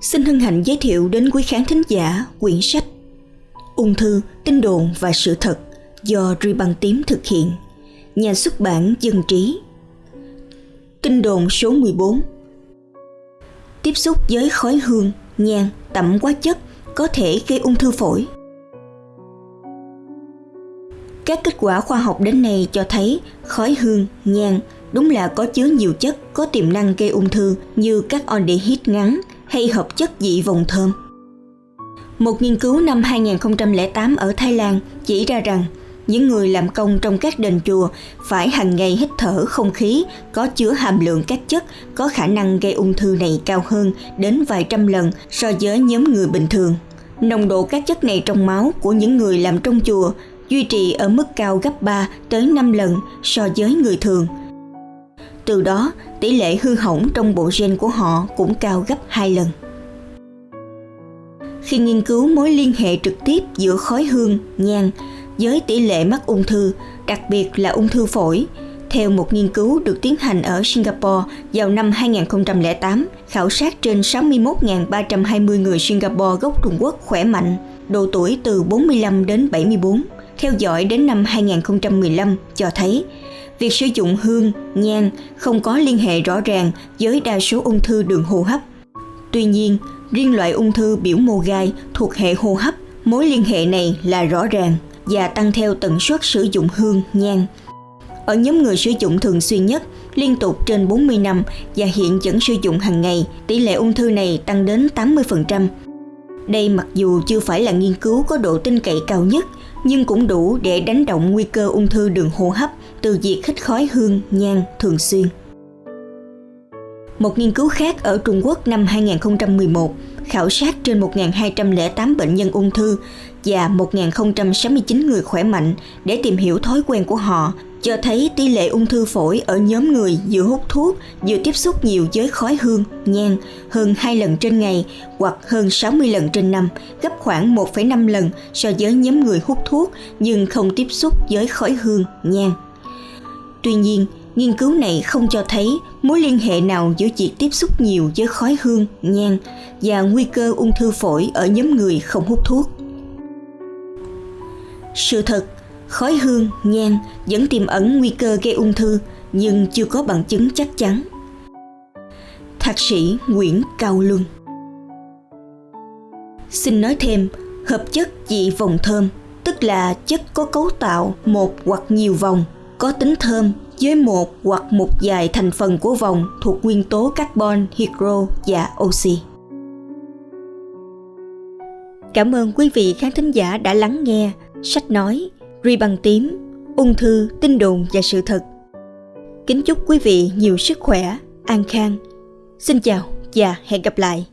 xin hân hạnh giới thiệu đến quý khán thính giả quyển sách Ung thư, tin đồn và sự thật do Ri Băng Tím thực hiện. Nhà xuất bản Dân Trí. Tin đồn số 14 Tiếp xúc với khói hương, nhang, tẩm hóa chất có thể gây ung thư phổi. Các kết quả khoa học đến nay cho thấy khói hương, nhang đúng là có chứa nhiều chất có tiềm năng gây ung thư như các aldehyde ngắn hay hợp chất dị vòng thơm. Một nghiên cứu năm 2008 ở Thái Lan chỉ ra rằng, những người làm công trong các đền chùa phải hàng ngày hít thở không khí, có chứa hàm lượng các chất, có khả năng gây ung thư này cao hơn đến vài trăm lần so với nhóm người bình thường. Nồng độ các chất này trong máu của những người làm trong chùa duy trì ở mức cao gấp 3 tới 5 lần so với người thường. Từ đó, tỷ lệ hư hỏng trong bộ gen của họ cũng cao gấp 2 lần. Khi nghiên cứu mối liên hệ trực tiếp giữa khói hương, nhang với tỷ lệ mắc ung thư, đặc biệt là ung thư phổi, theo một nghiên cứu được tiến hành ở Singapore vào năm 2008, khảo sát trên 61.320 người Singapore gốc Trung Quốc khỏe mạnh, độ tuổi từ 45 đến 74, theo dõi đến năm 2015 cho thấy việc sử dụng hương, nhang không có liên hệ rõ ràng với đa số ung thư đường hô hấp. Tuy nhiên, riêng loại ung thư biểu mô gai thuộc hệ hô hấp, mối liên hệ này là rõ ràng và tăng theo tần suất sử dụng hương, nhang. Ở nhóm người sử dụng thường xuyên nhất, liên tục trên 40 năm và hiện vẫn sử dụng hàng ngày, tỷ lệ ung thư này tăng đến 80%. Đây mặc dù chưa phải là nghiên cứu có độ tin cậy cao nhất, nhưng cũng đủ để đánh động nguy cơ ung thư đường hô hấp từ việc hít khói hương, nhang thường xuyên. Một nghiên cứu khác ở Trung Quốc năm 2011 khảo sát trên 1.208 bệnh nhân ung thư và 1.069 người khỏe mạnh để tìm hiểu thói quen của họ cho thấy tỷ lệ ung thư phổi ở nhóm người vừa hút thuốc vừa tiếp xúc nhiều với khói hương, nhang hơn 2 lần trên ngày hoặc hơn 60 lần trên năm, gấp khoảng 1,5 lần so với nhóm người hút thuốc nhưng không tiếp xúc với khói hương, nhang. Tuy nhiên, nghiên cứu này không cho thấy mối liên hệ nào giữa việc tiếp xúc nhiều với khói hương, nhang và nguy cơ ung thư phổi ở nhóm người không hút thuốc. Sự thật, khói hương, nhang vẫn tiềm ẩn nguy cơ gây ung thư nhưng chưa có bằng chứng chắc chắn. Thạc sĩ Nguyễn Cao Luân Xin nói thêm, hợp chất dị vòng thơm, tức là chất có cấu tạo một hoặc nhiều vòng, có tính thơm với một hoặc một vài thành phần của vòng thuộc nguyên tố carbon, hydro và oxy. Cảm ơn quý vị khán thính giả đã lắng nghe sách nói Ri bằng tím, ung thư, tin đồn và sự thật. Kính chúc quý vị nhiều sức khỏe, an khang. Xin chào và hẹn gặp lại.